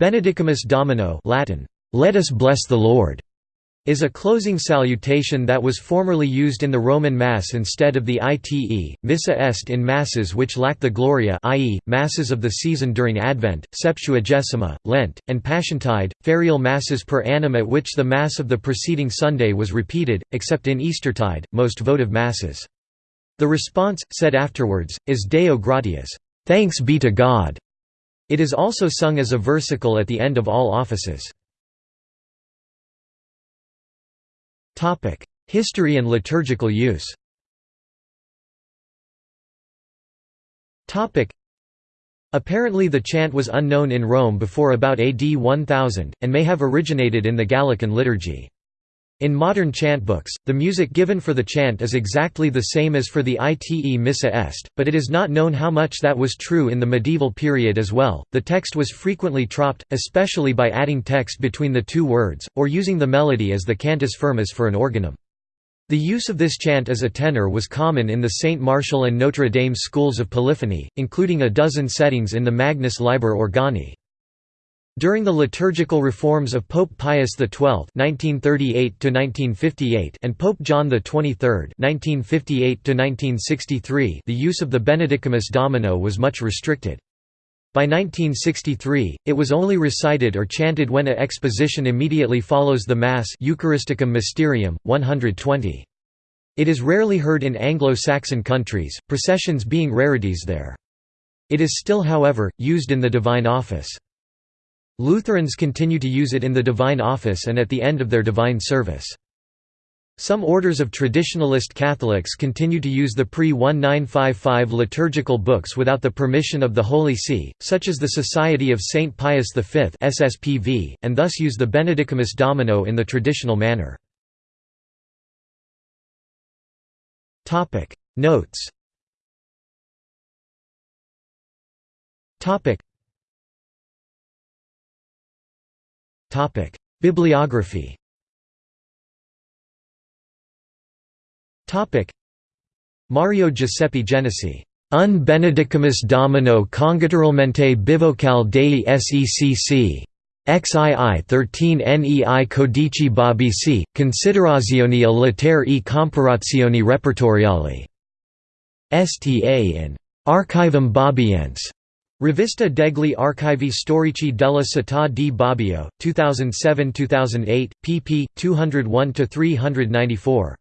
Benedicamus Domino Latin, "'Let us bless the Lord' is a closing salutation that was formerly used in the Roman Mass instead of the ite, missa est in Masses which lack the Gloria i.e., Masses of the season during Advent, Septuagesima, Lent, and Passiontide, ferial Masses per annum at which the Mass of the preceding Sunday was repeated, except in Eastertide, most votive Masses. The response, said afterwards, is Deo gratias, "'Thanks be to God'". It is also sung as a versicle at the end of all offices. History and liturgical use Apparently the chant was unknown in Rome before about AD 1000, and may have originated in the Gallican liturgy. In modern chant books, the music given for the chant is exactly the same as for the ite missa est, but it is not known how much that was true in the medieval period as well. The text was frequently troped, especially by adding text between the two words, or using the melody as the cantus firmus for an organum. The use of this chant as a tenor was common in the St. Martial and Notre Dame schools of polyphony, including a dozen settings in the Magnus Liber Organi. During the liturgical reforms of Pope Pius XII (1938–1958) and Pope John XXIII (1958–1963), the use of the Benedicamus Domino was much restricted. By 1963, it was only recited or chanted when a exposition immediately follows the Mass Eucharisticum Mysterium, 120. It is rarely heard in Anglo-Saxon countries, processions being rarities there. It is still however, used in the Divine Office. Lutherans continue to use it in the Divine Office and at the end of their Divine Service. Some orders of traditionalist Catholics continue to use the pre-1955 liturgical books without the permission of the Holy See, such as the Society of St. Pius V SSPV, and thus use the Benedicamus Domino in the traditional manner. Notes Bibliography. Mario Giuseppe Genesi. Un benedicamus domino congetturalmente bivocal dei secc. XII 13 NEI Codici bobbiesi, considerazioni a lettere e comparazioni repertoriali. Sta in Archivum Bobiense. Rivista degli archivi storici della città di Bobbio, 2007–2008, pp. 201–394.